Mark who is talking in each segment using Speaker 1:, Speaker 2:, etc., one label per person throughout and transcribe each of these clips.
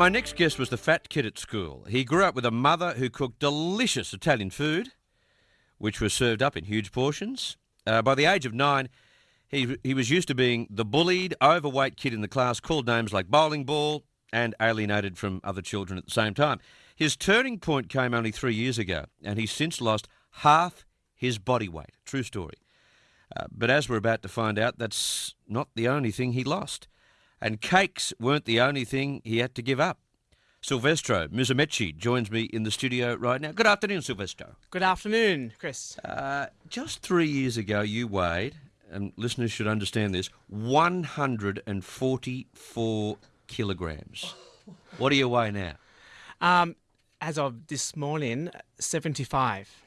Speaker 1: My next guest was the fat kid at school. He grew up with a mother who cooked delicious Italian food, which was served up in huge portions. Uh, by the age of nine, he, he was used to being the bullied, overweight kid in the class, called names like bowling ball, and alienated from other children at the same time. His turning point came only three years ago, and he's since lost half his body weight. True story. Uh, but as we're about to find out, that's not the only thing he lost. And cakes weren't the only thing he had to give up. Silvestro Musumeci joins me in the studio right now. Good afternoon, Silvestro.
Speaker 2: Good afternoon, Chris.
Speaker 1: Uh, just three years ago, you weighed, and listeners should understand this, 144 kilograms. What do you weigh now?
Speaker 2: Um, as of this morning, 75.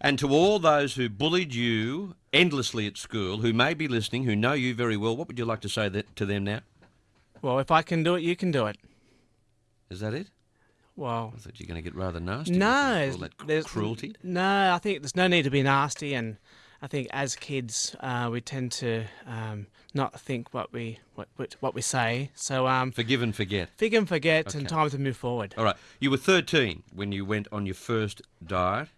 Speaker 1: And to all those who bullied you endlessly at school, who may be listening, who know you very well, what would you like to say that, to them now?
Speaker 2: Well, if I can do it, you can do it.
Speaker 1: Is that it?
Speaker 2: Well,
Speaker 1: I thought you were going to get rather nasty.
Speaker 2: no,
Speaker 1: all that
Speaker 2: there's-
Speaker 1: cruelty.
Speaker 2: No, I think there's no need to be nasty, and I think as kids, uh, we tend to um, not think what we what, what, we say. So um,
Speaker 1: Forgive and forget.
Speaker 2: fig and forget, and time to move forward.
Speaker 1: All right. You were 13 when you went on your first diet.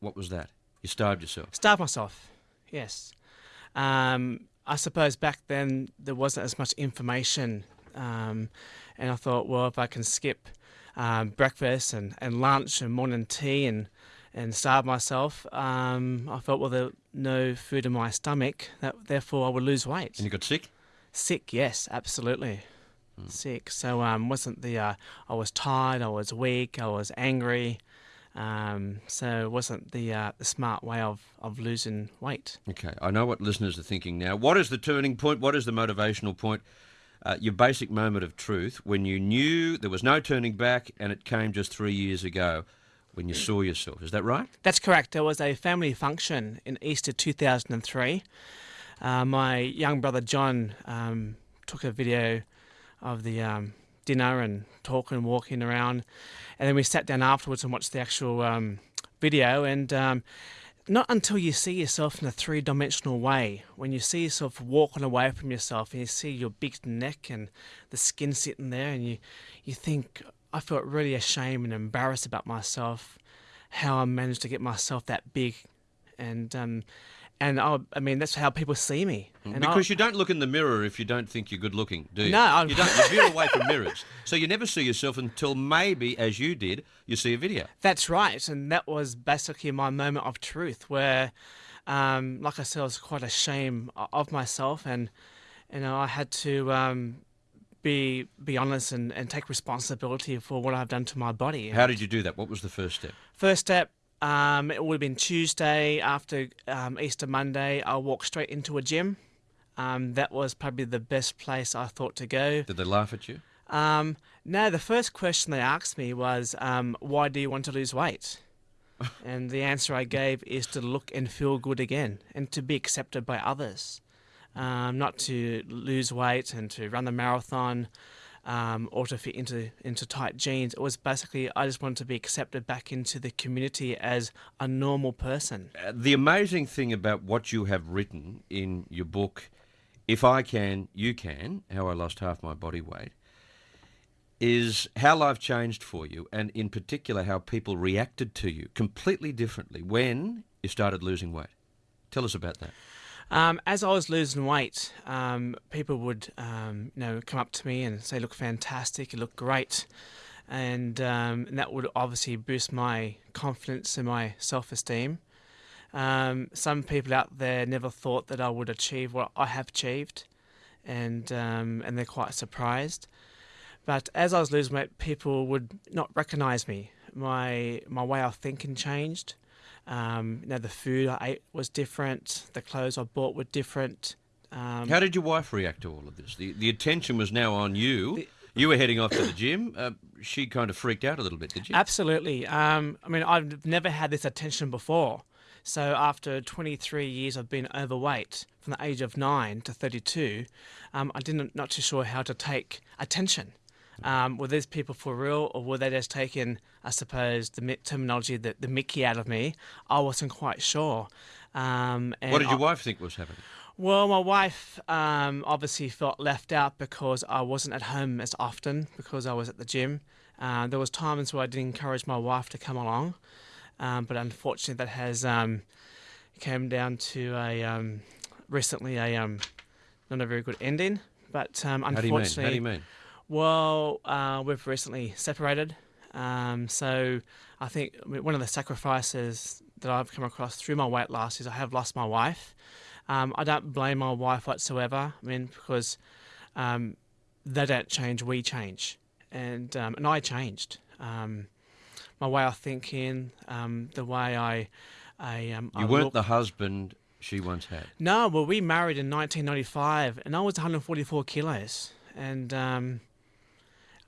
Speaker 1: What was that? You starved yourself.
Speaker 2: Starved myself. Yes. Um, I suppose back then there wasn't as much information, um, and I thought, well, if I can skip um, breakfast and, and lunch and morning tea and and starve myself, um, I felt well, there's no food in my stomach, that therefore I would lose weight.
Speaker 1: And you got sick?
Speaker 2: Sick, yes, absolutely. Sick. So um, wasn't the uh, I was tired, I was weak, I was angry. Um, so it wasn't the uh, the smart way of, of losing weight.
Speaker 1: Okay. I know what listeners are thinking now. What is the turning point? What is the motivational point? Uh, your basic moment of truth when you knew there was no turning back and it came just three years ago when you saw yourself. Is that right?
Speaker 2: That's correct. There was a family function in Easter 2003. Uh, my young brother John um, took a video of the um, dinner and talking and walking around, and then we sat down afterwards and watched the actual um, video. And um, not until you see yourself in a three-dimensional way, when you see yourself walking away from yourself and you see your big neck and the skin sitting there, and you you think, I felt really ashamed and embarrassed about myself, how I managed to get myself that big, and um, and I, I mean that's how people see me. And I-
Speaker 1: because you don't look in the mirror if you don't think you're good looking, do you?
Speaker 2: No, I'm-
Speaker 1: you don't. You veer away from mirrors, so you never see yourself until maybe, as you did, you see a video.
Speaker 2: That's right, and that was basically my moment of truth, where, um, like I said, I was quite ashamed of myself, and you know I had to um, be be honest and, and take responsibility for what I've done to my body.
Speaker 1: How did you do that? What was the first step?
Speaker 2: First step, um, it would have been Tuesday after um, Easter Monday. I walked straight into a gym. Um, that was probably the best place I thought to go.
Speaker 1: Did they laugh at you?
Speaker 2: Um, no, the first question they asked me was, um, "Why do you want to lose weight?" and the answer I gave is to look and feel good again, and to be accepted by others, um, not to lose weight and to run the marathon, um, or to fit into into tight jeans. It was basically I just wanted to be accepted back into the community as a normal person.
Speaker 1: Uh, the amazing thing about what you have written in your book, If I Can, You Can How I Lost Half My Body Weight, is how life changed for you, and in particular, how people reacted to you completely differently when you started losing weight. Tell us about that.
Speaker 2: Um, as I was losing weight, um, people would, um, you know, come up to me and say, "Look fantastic! You look great," and, um, and that would obviously boost my confidence and my self-esteem. Um, some people out there never thought that I would achieve what I have achieved, and and they're quite surprised. But as I was losing weight, people would not recognise me. My my way of thinking changed. Um, you know, the food I ate was different. The clothes I bought were different. Um,
Speaker 1: How did your wife react to all of this? The, the attention was now on you. You were heading off to the gym. Uh, she kind of freaked out a little bit, did you?
Speaker 2: Absolutely. Um, I mean, I've never had this attention before. So after 23 years of being overweight, from the age of nine to 32, um, I didn't not too sure how to take attention. Um, were these people for real, or were they just taking, I suppose, the terminology, the, the Mickey out of me? I wasn't quite sure. Um, and
Speaker 1: What did your
Speaker 2: I-
Speaker 1: wife think was happening?
Speaker 2: Well, my wife um, obviously felt left out because I wasn't at home as often because I was at the gym. Uh, there was times where I did encourage my wife to come along, um, but unfortunately that has um, came down to a um, recently a um, not a very good ending. But um,
Speaker 1: How do you mean?
Speaker 2: unfortunately,
Speaker 1: How do you mean?
Speaker 2: Well, uh, we've recently separated. Um, so I think one of the sacrifices that I've come across through my weight loss is I have lost my wife. Um, I don't blame my wife whatsoever. I mean, because um, they don't change, we change, and um, and I changed. Um, my way of thinking, um, the way I, I, um,
Speaker 1: You
Speaker 2: I
Speaker 1: weren't
Speaker 2: look-
Speaker 1: the husband she once had.
Speaker 2: no, well, we married in 1995, and I was 144 kilos, and um,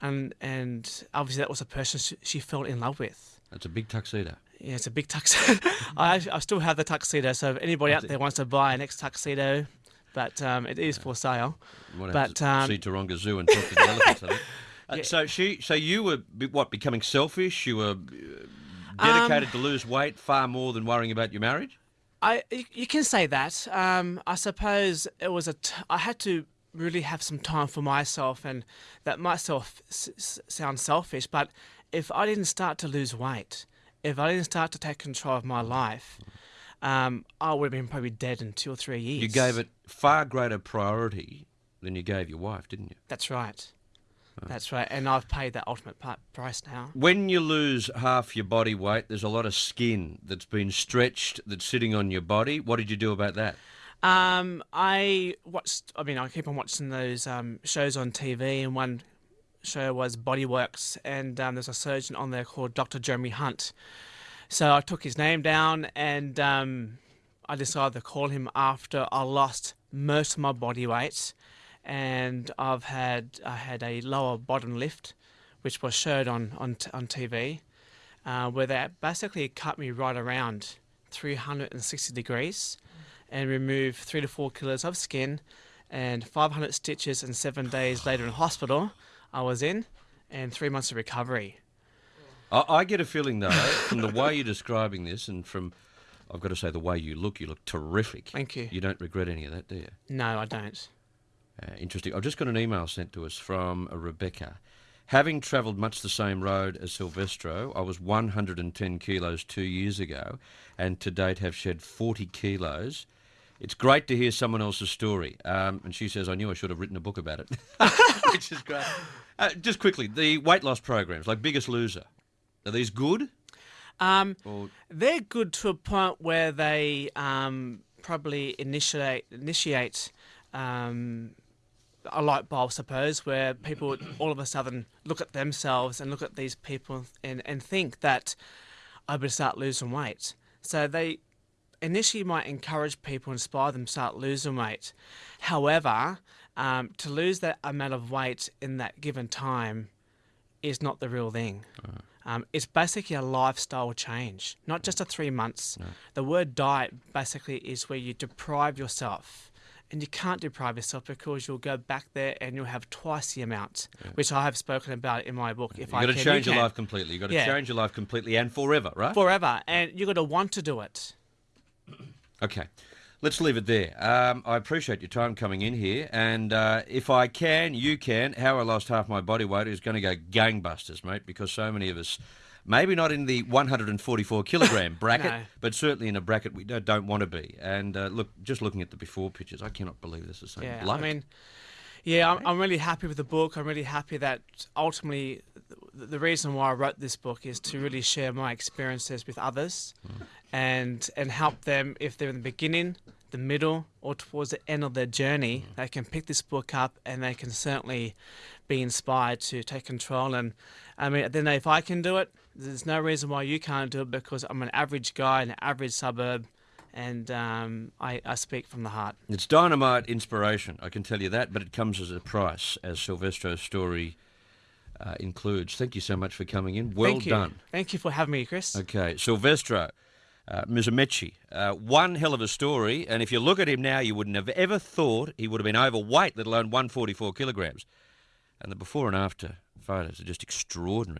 Speaker 2: and and obviously that was a person she, she fell in love with.
Speaker 1: That's a big tuxedo.
Speaker 2: Yeah, it's a big tuxedo. I I still have the tuxedo, so if anybody out there wants to buy an ex tuxedo, but um, it is for sale.
Speaker 1: You might
Speaker 2: But,
Speaker 1: to
Speaker 2: um,
Speaker 1: see Taronga Zoo and talk to the elephants. Uh,
Speaker 2: Yeah.
Speaker 1: So she, so you were what becoming selfish? You were uh,
Speaker 2: Um,
Speaker 1: dedicated to lose weight far more than worrying about your marriage.
Speaker 2: I you, you can say that. Um, I suppose it was a. T- I had to really have some time for myself, and that might self, sound selfish, but if I didn't start to lose weight, if I didn't start to take control of my life, um, I would have been probably dead in two or three years.
Speaker 1: You gave it far greater priority than you gave your wife, didn't you?
Speaker 2: That's right. That's right, and I've paid that ultimate price now.
Speaker 1: When you lose half your body weight, there's a lot of skin that's been stretched that's sitting on your body. What did you do about that?
Speaker 2: Um, I watched. I mean, I keep on watching those um, shows on TV, and one show was Bodyworks, and um, there's a surgeon on there called Dr. Jeremy Hunt. So I took his name down, and um, I decided to call him after I lost most of my body weight, and I've had I had a lower bottom lift, which was showed on on on TV, uh, where they basically cut me right around 360 degrees and remove three to four kilos of skin and 500 stitches and seven days later in hospital I was in and three months of recovery.
Speaker 1: I, I get a feeling though, from the way you're describing this, and from I've got to say the way you look, you look terrific.
Speaker 2: Thank you.
Speaker 1: You don't regret any of that, do you?
Speaker 2: No, I don't.
Speaker 1: Uh, interesting. I've just got an email sent to us from a Rebecca. Having travelled much the same road as Silvestro, I was 110 kilos two years ago, and to date have shed 40 kilos. It's great to hear someone else's story. Um, and she says, I knew I should have written a book about it, which is great. Uh, just quickly, the weight loss programs, like Biggest Loser, are these good?
Speaker 2: Um,
Speaker 1: Or
Speaker 2: they're good to a point where they um, probably initiate initiate um, a light bulb, I suppose, where people all of a sudden look at themselves and look at these people and, and think that I better start losing weight. So they initially might encourage people, inspire them to start losing weight. However, um, to lose that amount of weight in that given time is not the real thing. Um, it's basically a lifestyle change, not just a three months. The word diet basically is where you deprive yourself. And you can't deprive yourself because you'll go back there and you'll have twice the amount, which I have spoken about in my book. If
Speaker 1: you've
Speaker 2: I
Speaker 1: got to
Speaker 2: can,
Speaker 1: change
Speaker 2: you
Speaker 1: your life completely. You've got to
Speaker 2: Yeah.
Speaker 1: change your life completely and forever, right?
Speaker 2: forever, and you've got to want to do it.
Speaker 1: Okay, let's leave it there. Um, I appreciate your time coming in here, and uh, if I can, you can. How I lost half my body weight is going to go gangbusters, mate, because so many of us, maybe not in the 144 kilogram bracket,
Speaker 2: No.
Speaker 1: but certainly in a bracket we don't, don't want to be. And uh, look, just looking at the before pictures, I cannot believe this is the same
Speaker 2: Yeah,
Speaker 1: bloke.
Speaker 2: I mean, yeah, I'm, I'm really happy with the book. I'm really happy that ultimately the, the reason why I wrote this book is to really share my experiences with others mm. and and help them if they're in the beginning, the middle, or towards the end of their journey. Mm. They can pick this book up and they can certainly be inspired to take control. And I mean, then if I can do it, there's no reason why you can't do it because I'm an average guy in an average suburb. And um, I, I speak from the heart.
Speaker 1: It's dynamite inspiration, I can tell you that, but it comes as a price, as Silvestro's story uh, includes. Thank you so much for coming in. Well
Speaker 2: Thank
Speaker 1: done.
Speaker 2: Thank you for having me, Chris.
Speaker 1: Okay, Silvestro uh, uh, one hell of a story. And if you look at him now, you wouldn't have ever thought he would have been overweight, let alone 144 kilograms. And the before and after photos are just extraordinary.